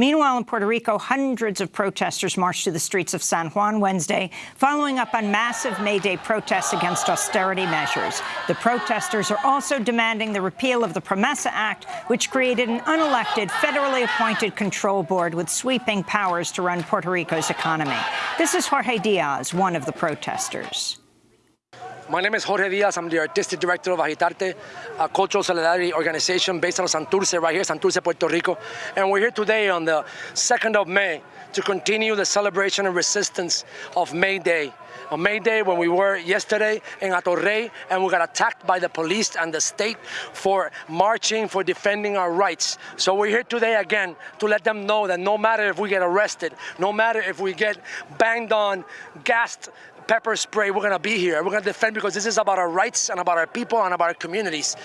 Meanwhile, in Puerto Rico, hundreds of protesters marched to the streets of San Juan Wednesday, following up on massive May Day protests against austerity measures. The protesters are also demanding the repeal of the Promesa Act, which created an unelected, federally appointed control board with sweeping powers to run Puerto Rico's economy. This is Jorge Diaz, one of the protesters. My name is Jorge Diaz. I'm the artistic director of Agitarte, a cultural solidarity organization based of Santurce, right here, Santurce, Puerto Rico. And we're here today on the 2nd of May to continue the celebration and resistance of May Day. On May Day, when we were yesterday in Hato Rey, and we got attacked by the police and the state for marching, for defending our rights. So we're here today again to let them know that no matter if we get arrested, no matter if we get banged on, gassed, pepper spray, we're gonna be here. We're gonna defend because this is about our rights and about our people and about our communities.